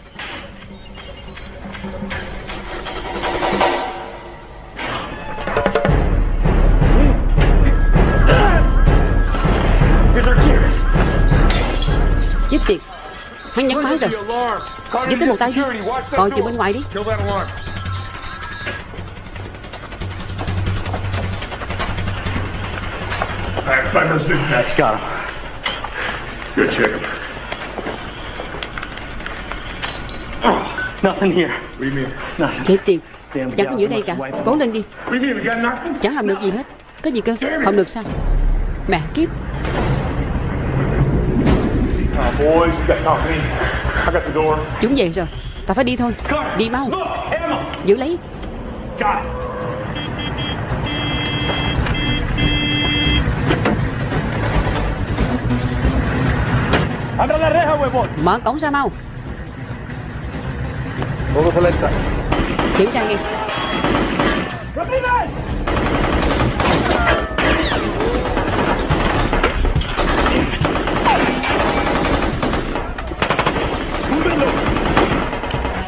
Hắn nhắn máy rồi Giết tới một tay đi Coi chừng bên ngoài đi Kill that alarm. All right, find those big packs. Got him. Good, check. Nothing here. What do you mean? Nothing. Chết tiệt Damn, Chẳng có gì ở đây cả Cố lên đi? Chẳng làm được gì hết Có gì cơ Không được sao Mẹ kiếp Chúng về rồi. Ta phải đi thôi. Đi mau. Giữ lấy. Mở cổng ra mau. Kiểm tra nghe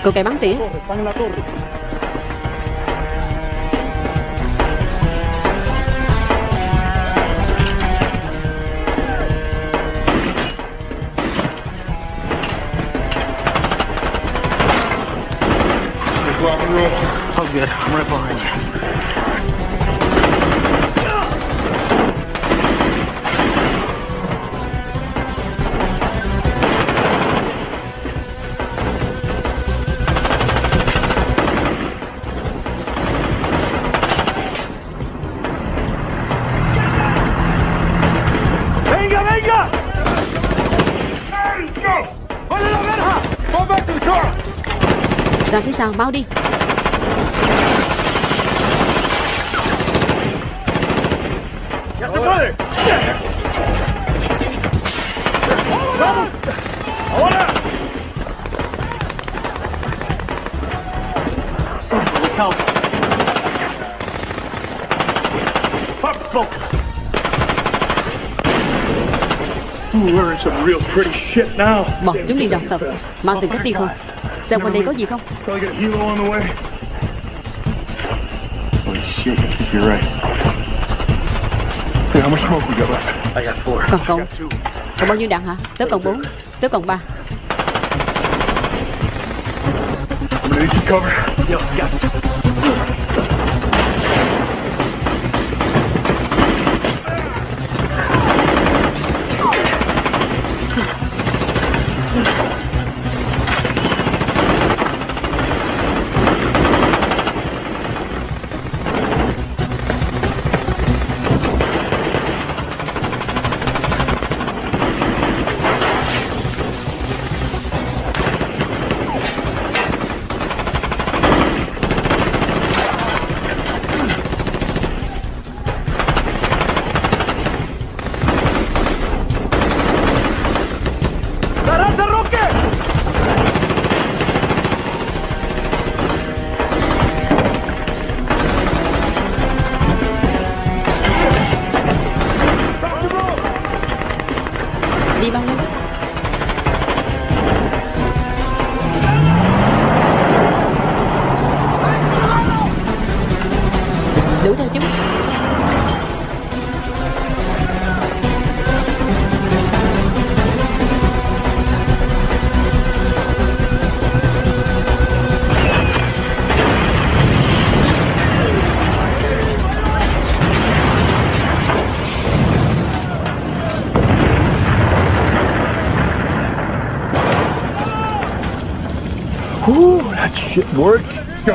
Cô kẻ bắn tỉa Están en la torre. Some real pretty shit now. Bỏ chúng đi đọc thật Mang từng cách đi thôi Xem quanh đây có gì không. Còn cậu? Còn bao nhiêu đạn hả? Tớ còn 4 Tớ còn 3 I'm gonna need some cover. Yo, got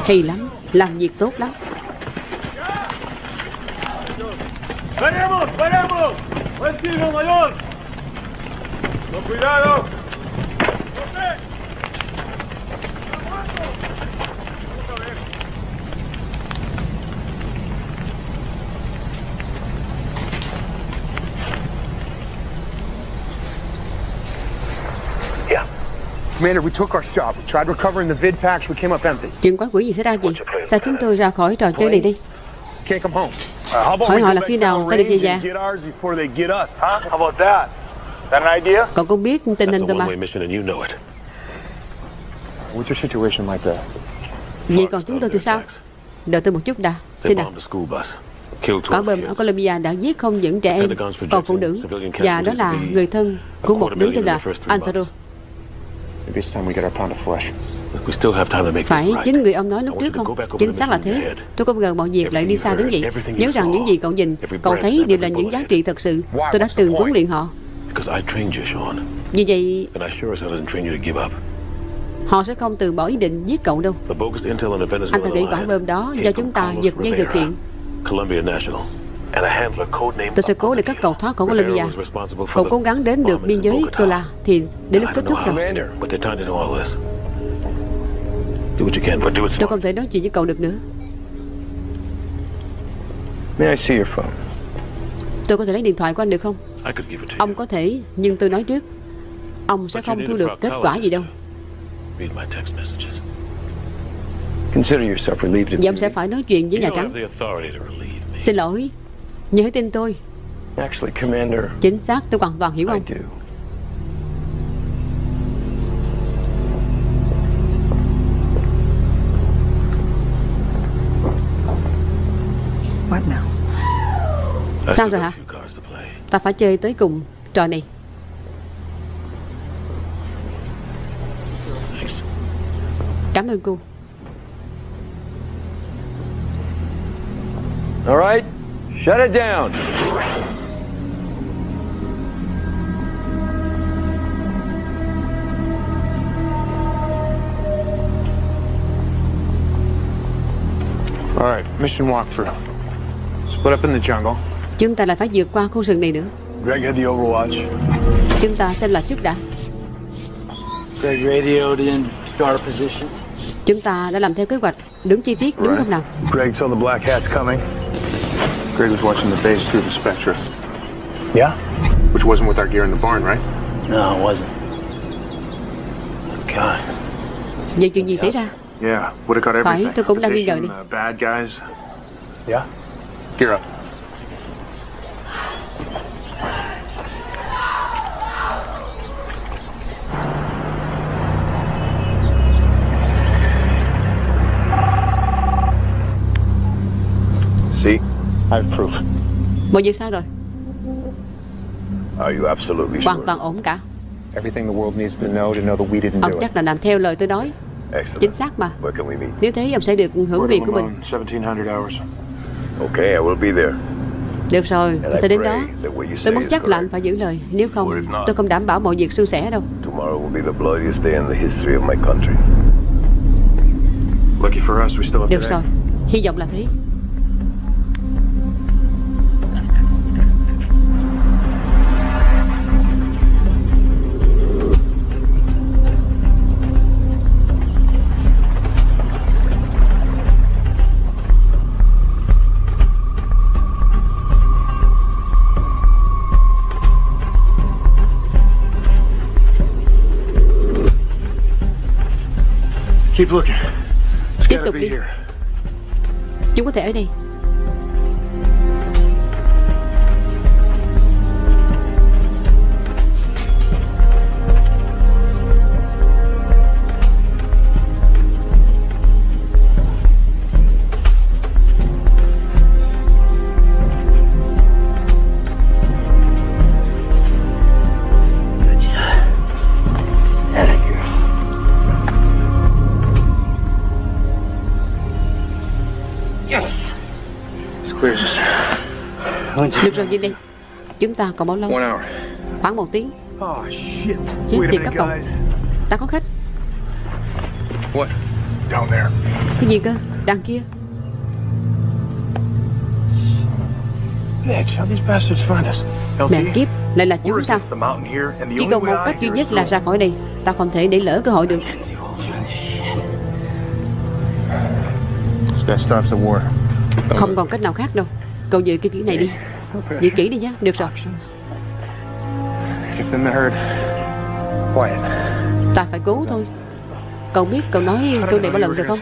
Hay lắm Làm việc tốt lắm ¡Venimos! ¡Venimos! ¡Vecino mayor! ¡Con cuidado! Commander, we took our shot. We tried recovering the vid packs. We came up empty. Chuyện quái quỷ gì xảy ra gì? Sao chúng tôi ra khỏi trò chơi này đi? Can't come home. Uh, how about Hỏi we họ go là back khi nào ta được về nhà? and get ours before they get us, huh? How about that? That an idea? Cậu cũng biết tình hình That's a tôi mà? one-way mission and you know it. What's your situation like there? Vậy còn chúng tôi thì sao? Đợi tôi một chút đã. Xin killed Quả 12 bom ở Colombia đã giết không những trẻ em Còn phụ nữ Và đó là người thân của một đứa tên là Antero Phải this right. chính người ông nói lúc trước không? Chính xác là thế. Tôi không ngờ mọi việc lại đi xa đến vậy. Nhớ rằng những gì cậu nhìn Cậu thấy đều là những giá trị thật sự. Tôi đã từng huấn luyện họ. Vì vậy họ sẽ không từ bỏ ý định giết cậu đâu. Anh ta nghĩ quả bom đó do chúng ta giật dây thực hiện. National, Tôi sẽ cố để các cậu thoát khỏi Colombia Cậu cố gắng đến được biên giới Tola Thì đến lúc kết thúc rồi. Tôi không thể nói chuyện với cậu được nữa. May I see your phone? Tôi có thể lấy điện thoại của anh được không. Ông có thể Nhưng tôi nói trước. Ông sẽ không thu được kết quả gì đâu. Và ông sẽ phải nói chuyện với Nhà Trắng. Xin lỗi Hãy tin tôi Actually, Commander, Chính xác tôi hoàn toàn hiểu I ông do. What now? I Sao rồi hả few cards to play. Ta phải chơi tới cùng trò này Thanks. Cảm ơn cô All right, shut it down. All right, mission walkthrough. Split up in the jungle. Chúng ta lại phải vượt qua khu rừng này nữa Greg had the overwatch. Chúng ta xem là trước đã Greg radioed in star positions. Chúng ta đã làm theo kế hoạch Đúng chi tiết đúng không nào Greg saw the black hats coming. Greg was watching the base through the Spectra, Yeah? which wasn't with our gear in the barn, right? No, it wasn't. God. Vậy chuyện gì xảy ra Yeah, would have got Phải, everything. tôi cũng đang nghi ngờ đi. uh, bad guys. Yeah? Gear up. See? I have proof. Mọi việc sao rồi Are you absolutely Hoàn sure? toàn ổn cả Everything the world needs to know to know that we didn't Ông do it. chắc là làm theo lời tôi nói Excellent. Chính xác mà Where can we meet? Nếu thế ông sẽ được hưởng quyền của mình Limon, 1700 hours. Okay, I will be there. Được rồi tôi sẽ đến đó Tôi muốn chắc là anh phải giữ lời Nếu không tôi không đảm bảo mọi việc suôn sẻ đâu Tomorrow will be the bloodiest day in the history of my country. Lucky for us, we still have Được rồi Hy vọng là thế Tiếp tục đi. Chúng có thể ở đây Được rồi nhìn đây Chúng ta còn bao lâu One hour. Khoảng một tiếng Oh, shit. Chết tiệt các cậu guys. Ta có khách What? Down there. Cái gì cơ Đằng kia Bitch, how these bastards find us? Mẹ kiếp Lại là chúng the Chỉ còn một cách duy nhất là ra khỏi đây Ta không thể để lỡ cơ hội được This guy stops the war. Không còn cách nào khác đâu. Cậu giữ cái kỹ này đi. Giữ kỹ đi nhé Được rồi. Ta phải cứu thôi. Cậu biết cậu nói câu này bao lần rồi không.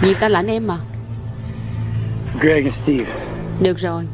Vì ta là anh em mà. Greg and Steve. Được rồi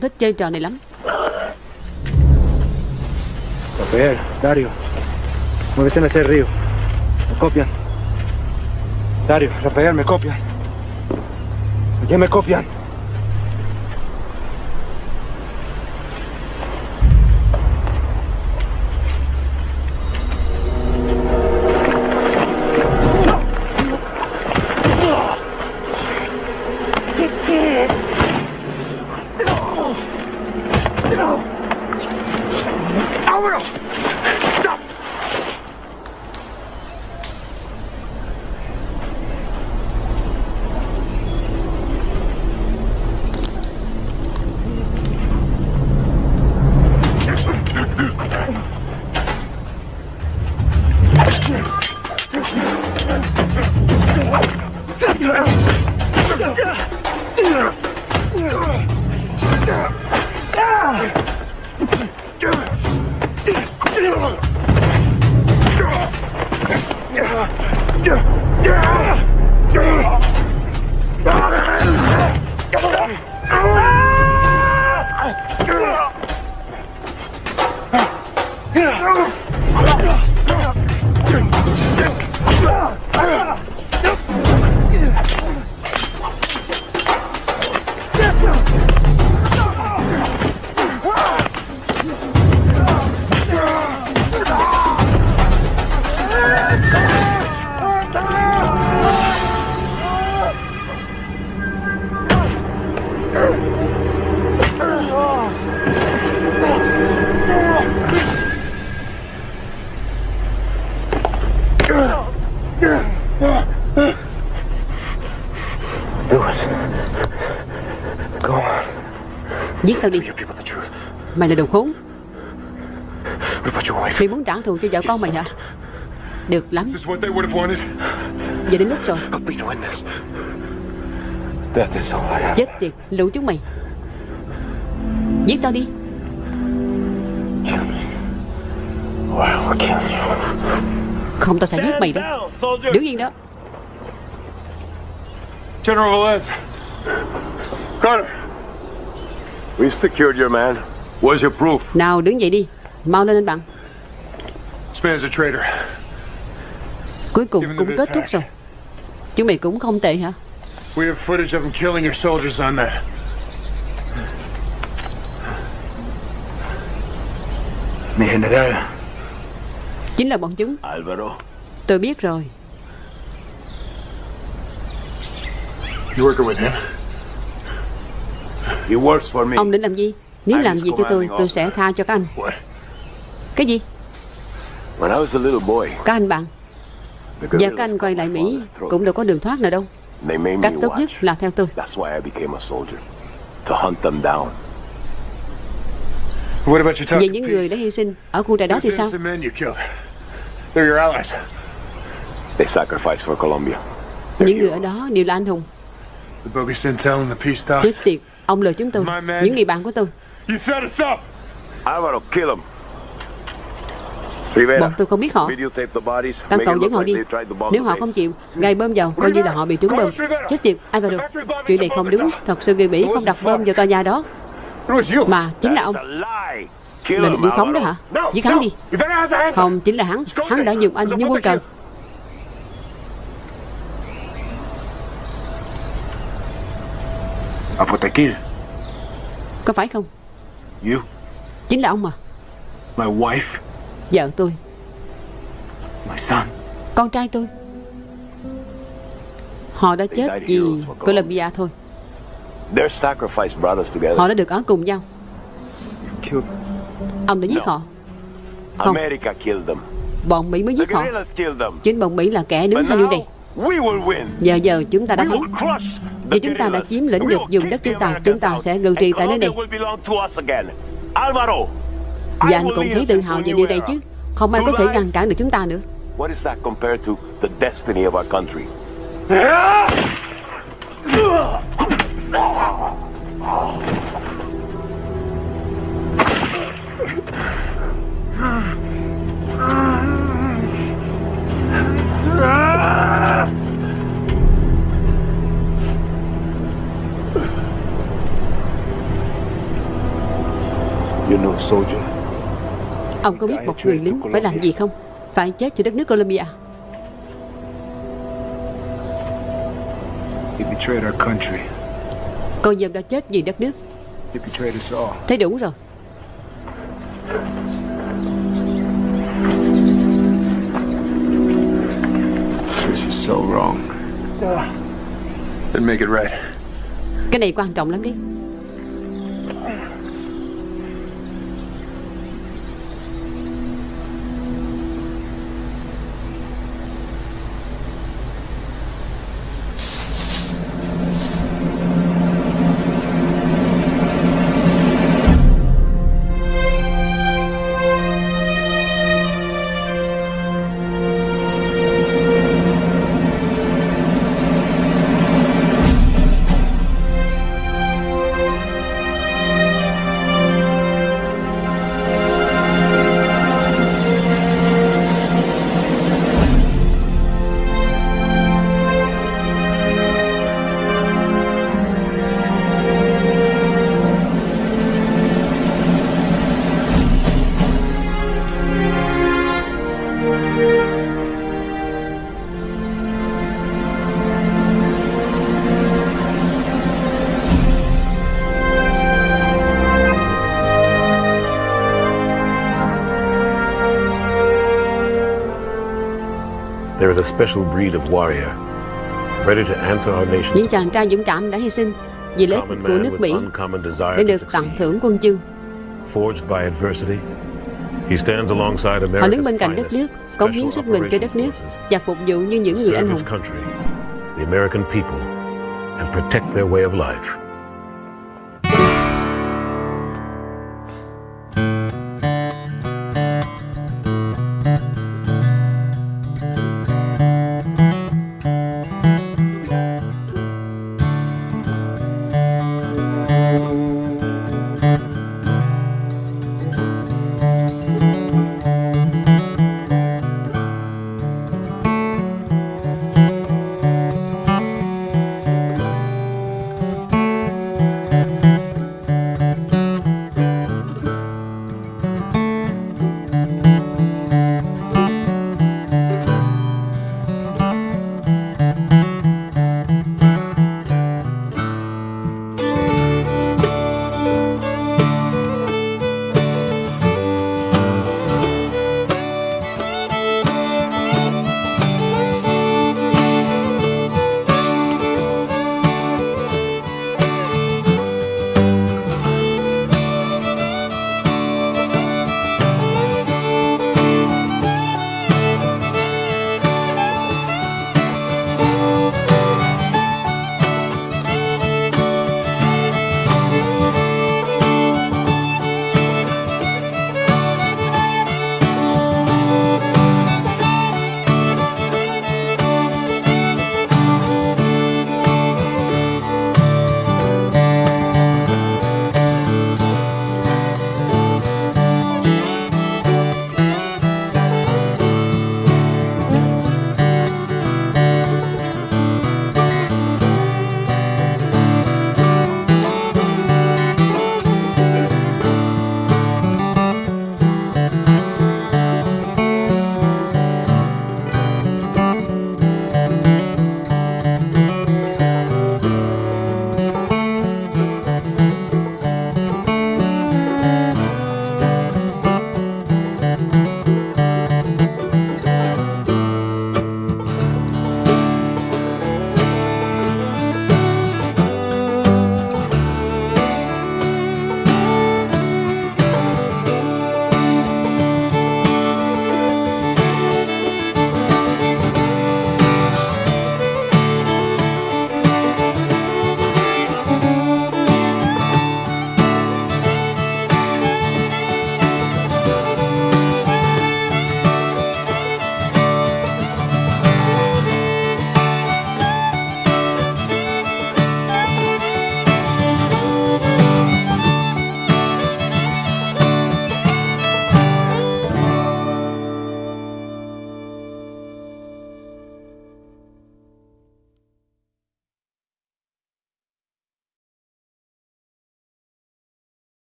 cũng thích chơi trò này lắm Rafael, Dario, muévese hacia el río. Me copian. Dario, Rafael, me copian. ¿Ya me copian? Tao đi. Mày là đồ khốn? Mày muốn trả thù cho vợ con mày hả? Được lắm? Giờ đến lúc rồi. Chết tiệt lũ chúng mày. Giết tao đi. Không tao sẽ giết mày đâu Đứng yên đó. General Velez. Carter. We've secured your man. Where's your proof? Nào đứng dậy đi Mau lên anh bạn man's a traitor. Cuối cùng cũng kết thúc rồi Chúng mày cũng không tệ hả We have footage of him killing your soldiers on that. Mi general. Chính là bọn chúng Alvaro. Tôi biết rồi You working with him? He works for me. Ông định làm gì Nếu làm gì cho tôi Tôi sẽ tha cho các anh Cái gì When I was a little boy, Các anh bạn guerrillas các anh quay lại Mỹ. Cũng đâu có đường thoát nào đâu They made me Cách tốt nhất là theo tôi That's why I became a soldier. To hunt them down. What about you Về những người đã hy sinh Ở khu trại đó thì sao innocent men you killed. They're your allies. They sacrificed for Colombia. Những người ở đó đều là anh hùng The Bobby Sintel and the peace talks. Chết tiệt Ông lừa chúng tôi. Những người bạn của tôi. Bọn tôi không biết họ. Make cậu dẫn họ đi. Nếu họ không chịu Gài bơm vào Coi như là họ bị trúng bơm. Chết tiệt Alvaro. Chuyện này không đúng. Thật sự người Mỹ không đặt bơm vào tòa nhà đó. Mà chính là ông. Là định khống đó hả? Giết hắn đi. Không chính là hắn. Hắn đã dùng anh như quân cờ Apotequil. Có phải không You. Chính là ông mà My wife. Vợ tôi My son. Con trai tôi Họ đã chết vì thôi sacrifice brought us together. Họ đã được ở cùng nhau. Ông đã giết họ Không America killed them. Bọn Mỹ mới giết họ. Chính bọn Mỹ là kẻ đứng sau điều này. Giờ giờ chúng ta đã thắng Vì chúng ta đã chiếm lĩnh được vùng đất chúng ta. Chúng ta sẽ ngự trị tại nơi này. Và anh cũng thấy tự hào về điều này chứ? Không ai có thể ngăn cản được chúng ta nữa. What is that compared to the destiny of our country? You're (laughs) Ông có biết một người lính phải làm gì không Phải chết cho đất nước Colombia He betrayed our country. Cô dâm đã chết vì đất nước He betrayed us all. Thế đủ rồi This is so wrong. Then make it right. Cái này quan trọng lắm đấy There is a special breed of warrior ready to answer our nation's Những chàng trai dũng cảm đã hy sinh Vì lợi ích của nước Mỹ Để được tặng thưởng quân chương. Forged by adversity, he stands alongside Họ đứng America's bên cạnh đất nước Cống hiến sức mình cho đất nước Và phục vụ như những người anh hùng. the American people, and protect their way of life.